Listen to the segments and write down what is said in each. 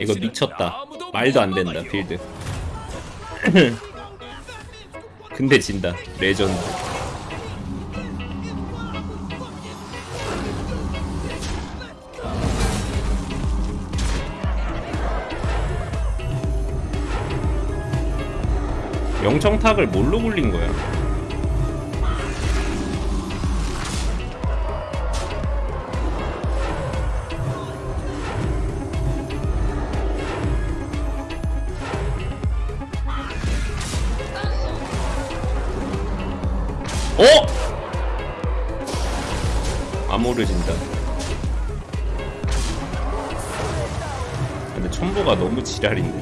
이거 미쳤다. 말도 안 된다 빌드. 근데 진다 레전드. 영청탁을 뭘로 굴린 거야? 어? 아모르진다. 근데 첨보가 너무 지랄인데.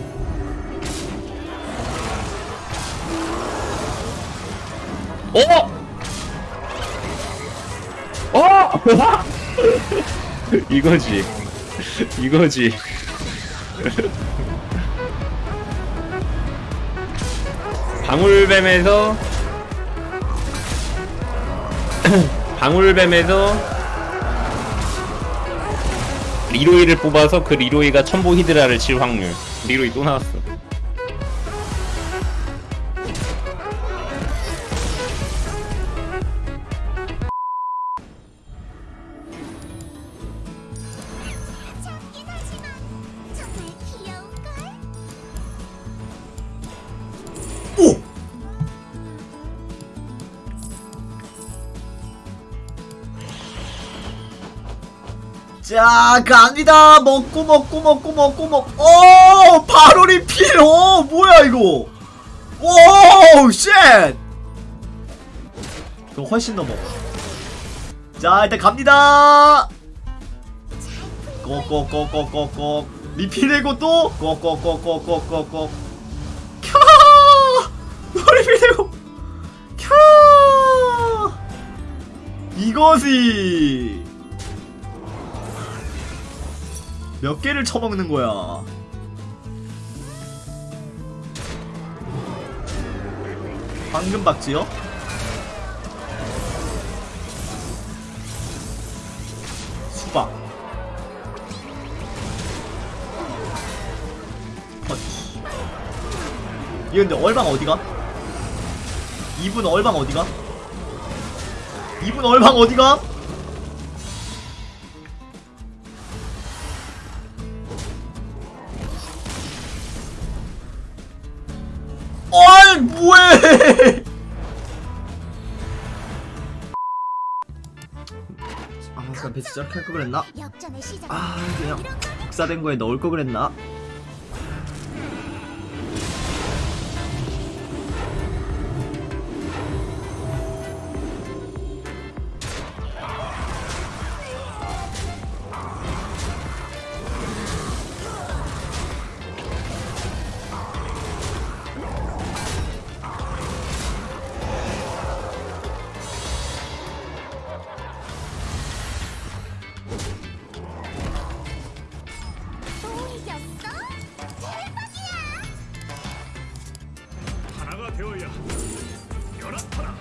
어? 어? 이거지. 이거지. 방울뱀에서 방울뱀에서 리로이를 뽑아서 그 리로이가 첨보 히드라를 칠 확률. 리로이 또 나왔어 자 갑니다. 먹고 먹고 먹고 먹고 먹 오! 바로 리필 오 뭐야 이거? 오 shit! 이거 훨씬 더 먹어. 자 일단 갑니다. 꼭꼭꼭꼭꼭꼭 리필되고 또? 꼭꼭꼭꼭꼭꼭꼭 캬 리필되고. 캬! 이것이 몇 개를 처먹는 거야 황금 박쥐요? 수박 펀치 이거 근데 얼방 어디가? 이분 얼방 어디가? 이분 얼방 어디가? 배치 저렇게 할거 그랬나? 아 그냥 복사된 거에 넣을 거 그랬나? 되어야 연합하라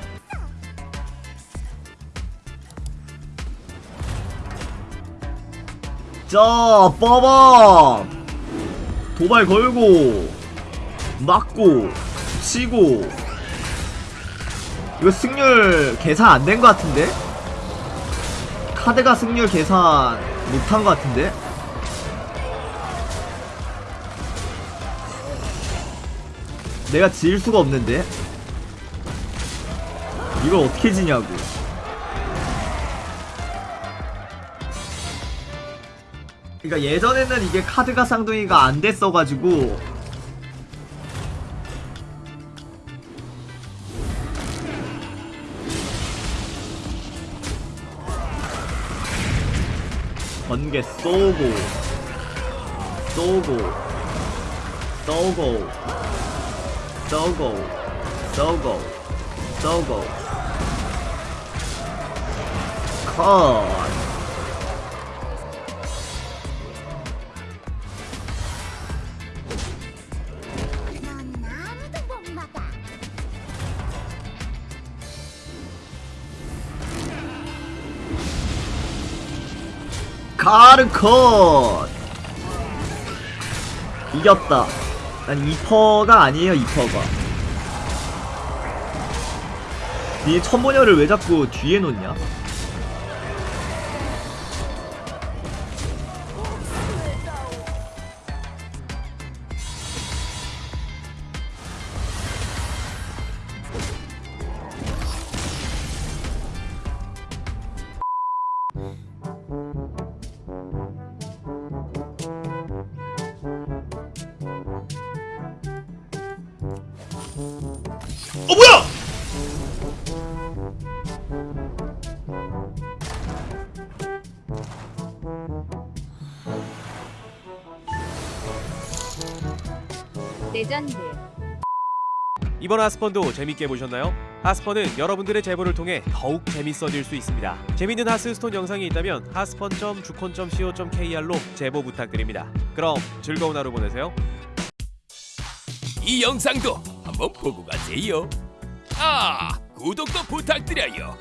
자 빠밤 도발 걸고 맞고 치고 이거 승률 계산 안 된 것 같은데? 카드가 승률 계산 못한 것 같은데? 내가 지을 수가 없는데? 이걸 어떻게 지냐고. 그러니까 예전에는 이게 카드가 쌍둥이가 안 됐어가지고. 번개 쏘고 쏘고 쏘고 쏘고 쏘고 쏘고 컷넌 아무도 못 막아. 카르 컷 이겼다. 난 2퍼가 아니에요 2퍼가. 니 천모녀를 왜 자꾸 뒤에 놓냐? 레전드 이번 하스펀도 재밌게 보셨나요? 하스펀은 여러분들의 제보를 통해 더욱 재밌어질 수 있습니다. 재밌는 하스스톤 영상이 있다면 하스펀.주콘.co.kr로 제보 부탁드립니다. 그럼 즐거운 하루 보내세요. 이 영상도 한번 보고 가세요. 아, 구독도 부탁드려요.